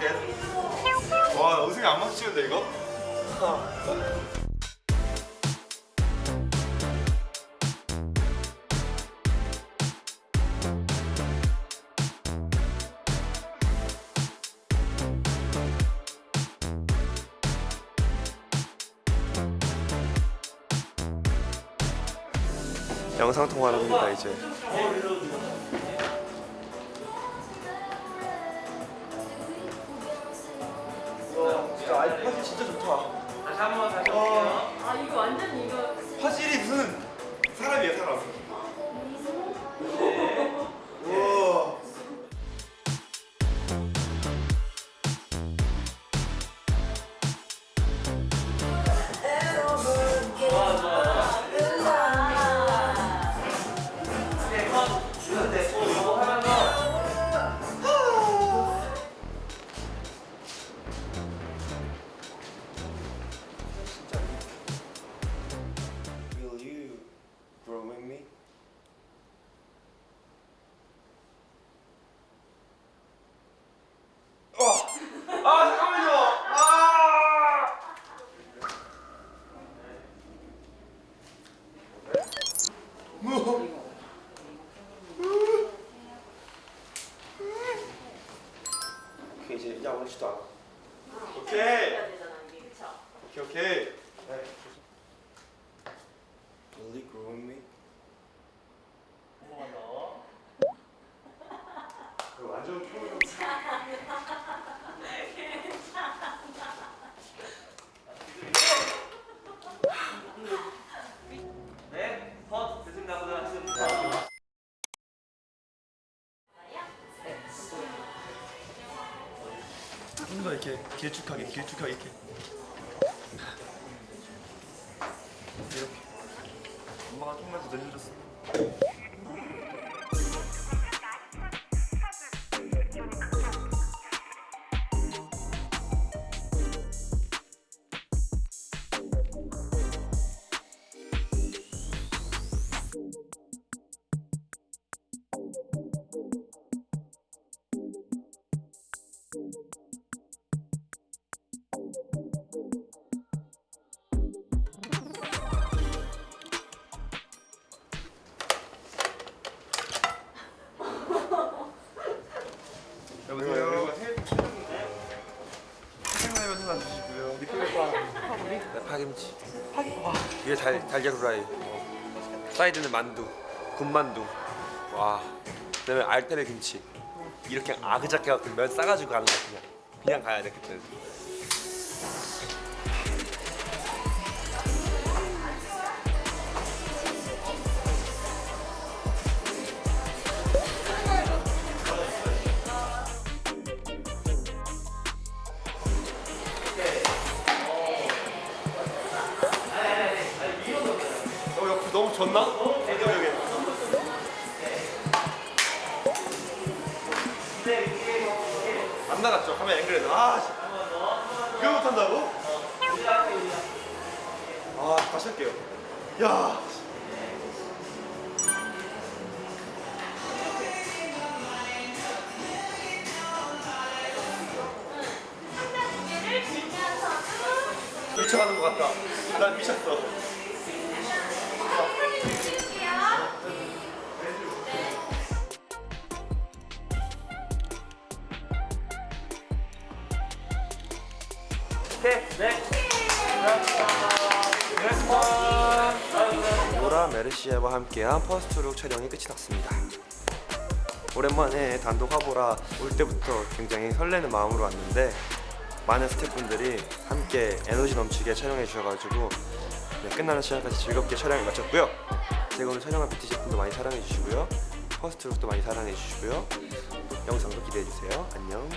that. 와 우승이 안 맞추는데 이거? 영상 통화를 합니다 이제. 진짜 아이 화질 진짜 좋다. 다시 한번 다시 와아 이거 완전 이거 화질이 무슨 사람이야 사람. 오케이 아무렇지도 않아. 오케이. 이게 그쵸? 오케이 오케이. 네. Will you grow with me? 더. 완전 프로. 좀 더 이렇게 길쭉하게 길쭉하게 이렇게. 이렇게. 엄마가 조금만 더 늘려줬어 파김치. 위에 달, 달걀 후라이. 어. 사이드는 만두 군만두. 와. 그다음에 알테르 김치. 이렇게 아그작게 갖고 면 싸가지고 가는 거야 그냥 그냥 가야 돼 그때 너무 졌나? 안 나갔죠? 카메라 앵글에서. 아, 씨. 이거 못한다고? 아, 다시 할게요. 야. 미쳐가는 것 같다. 난 미쳤어. 로라 메르시아와 함께한 퍼스트룩 촬영이 끝이 났습니다. 오랜만에 단독 화보라 올 때부터 굉장히 설레는 마음으로 왔는데 많은 스태프분들이 함께 에너지 넘치게 촬영해 주셔가지고 네, 끝나는 시간까지 즐겁게 촬영을 마쳤고요. 제가 오늘 촬영한 뷰티 제품도 많이 사랑해 주시고요. 퍼스트룩도 많이 사랑해 주시고요. 영상도 기대해 주세요. 안녕.